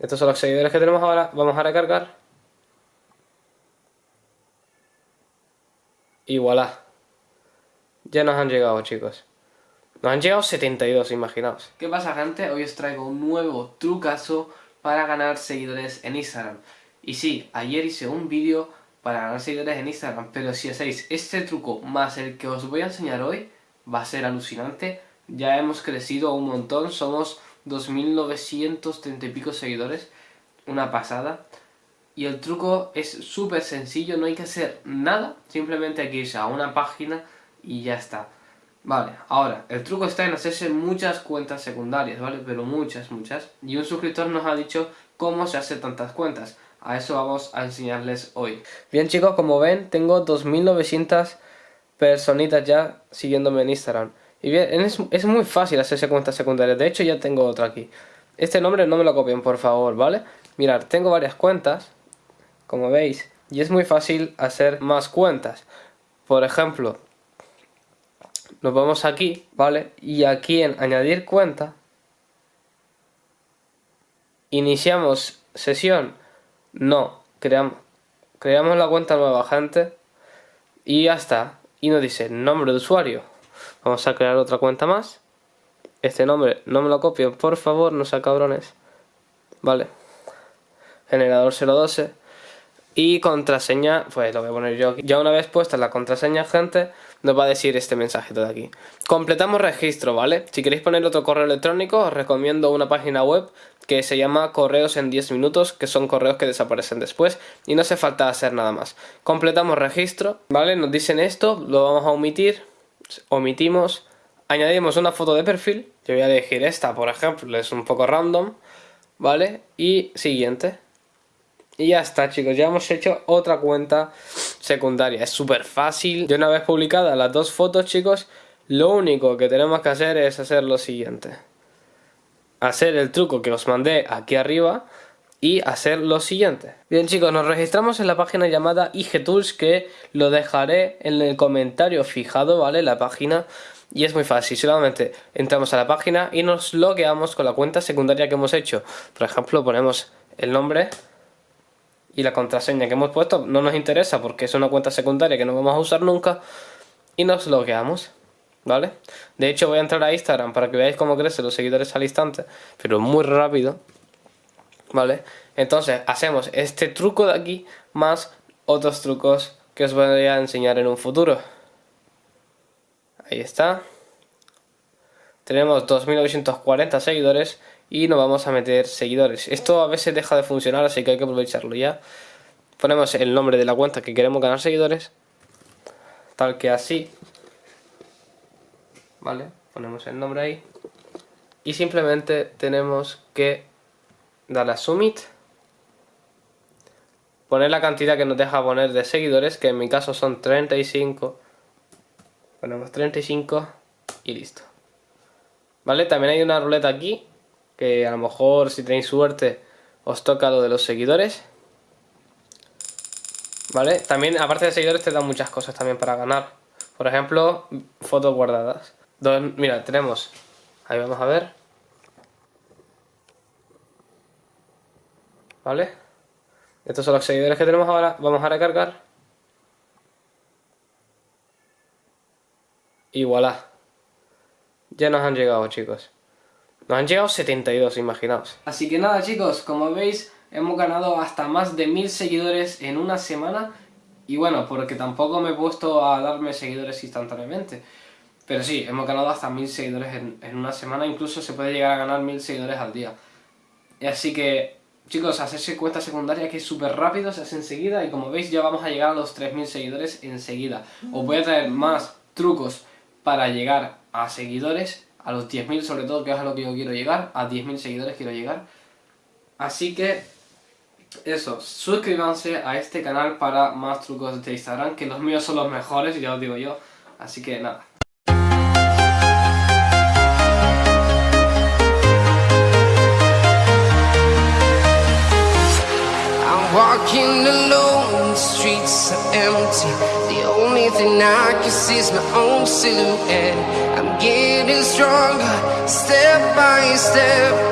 Estos son los seguidores que tenemos ahora. Vamos a recargar. Y voilà. Ya nos han llegado, chicos. Nos han llegado 72, imaginaos. ¿Qué pasa, gente? Hoy os traigo un nuevo trucazo para ganar seguidores en Instagram. Y sí, ayer hice un vídeo para ganar seguidores en Instagram, pero si hacéis este truco más el que os voy a enseñar hoy, va a ser alucinante. Ya hemos crecido un montón, somos 2.930 y pico seguidores, una pasada. Y el truco es súper sencillo, no hay que hacer nada, simplemente hay que irse a una página y ya está. Vale, ahora, el truco está en hacerse muchas cuentas secundarias, ¿vale? Pero muchas, muchas. Y un suscriptor nos ha dicho cómo se hace tantas cuentas. A eso vamos a enseñarles hoy. Bien chicos, como ven, tengo 2900 personitas ya siguiéndome en Instagram. Y bien, es, muy fácil hacerse cuentas secundarias. De hecho, ya tengo otra aquí. Este nombre no me lo copien, por favor, ¿vale? Mirad, tengo varias cuentas, como veis. Y es muy fácil hacer más cuentas. Por ejemplo, nos vamos aquí, ¿vale? Y aquí en añadir cuenta, iniciamos sesión, no, creamos, creamos la cuenta nueva, gente, y ya está. Y nos dice nombre de usuario. Vamos a crear otra cuenta más. Este nombre no me lo copien, por favor, no sean cabrones. Vale. Generador 012. Y contraseña, pues lo voy a poner yo aquí. Ya una vez puesta la contraseña, gente, nos va a decir este mensaje de aquí. Completamos registro, ¿vale? Si queréis poner otro correo electrónico, os recomiendo una página web que se llama Correos en 10 minutos, que son correos que desaparecen después y no hace falta hacer nada más. Completamos registro, ¿vale? Nos dicen esto, lo vamos a omitir, omitimos, añadimos una foto de perfil, yo voy a elegir esta, por ejemplo, es un poco random, ¿vale? Y siguiente. Y ya está chicos, ya hemos hecho otra cuenta secundaria. Es súper fácil. De una vez publicadas las dos fotos chicos, lo único que tenemos que hacer es hacer lo siguiente. Hacer el truco que os mandé aquí arriba y hacer lo siguiente. Bien chicos, nos registramos en la página llamada IG Tools que lo dejaré en el comentario fijado, ¿vale? La página y es muy fácil, solamente entramos a la página y nos logueamos con la cuenta secundaria que hemos hecho. Por ejemplo, ponemos el nombre y la contraseña que hemos puesto no nos interesa porque es una cuenta secundaria que no vamos a usar nunca y nos logueamos, ¿vale? De hecho voy a entrar a Instagram para que veáis cómo crecen los seguidores al instante, pero muy rápido, ¿vale? Entonces hacemos este truco de aquí más otros trucos que os voy a enseñar en un futuro. Ahí está. Tenemos 2940 seguidores y nos vamos a meter seguidores. Esto a veces deja de funcionar, así que hay que aprovecharlo ya. Ponemos el nombre de la cuenta que queremos ganar seguidores, tal que así. Vale, ponemos el nombre ahí. Y simplemente tenemos que darle a Submit. Poner la cantidad que nos deja poner de seguidores, que en mi caso son 35. Ponemos 35 y listo. ¿Vale? También hay una ruleta aquí que a lo mejor si tenéis suerte os toca lo de los seguidores. ¿Vale? También, aparte de seguidores, te dan muchas cosas también para ganar. Por ejemplo, fotos guardadas. mira, tenemos... Ahí vamos a ver. ¿Vale? Estos son los seguidores que tenemos ahora. Vamos a recargar. Y voilà. Ya nos han llegado, chicos. Nos han llegado 72, imaginaos. Así que nada chicos, como veis hemos ganado hasta más de mil seguidores en una semana y bueno, porque tampoco me he puesto a darme seguidores instantáneamente. Pero sí, hemos ganado hasta mil seguidores en, una semana, incluso se puede llegar a ganar mil seguidores al día. Así que, chicos, hacerse cuenta secundaria que es súper rápido, se hace enseguida y como veis ya vamos a llegar a los 3.000 seguidores enseguida. Os voy a traer más trucos para llegar a seguidores a los 10.000 sobre todo, que es a lo que yo quiero llegar, a 10.000 seguidores quiero llegar. Así que, eso, suscríbanse a este canal para más trucos de Instagram, que los míos son los mejores, ya os digo yo. Así que nada. Streets empty. The only thing I can see is my own silhouette. I'm getting stronger, step by step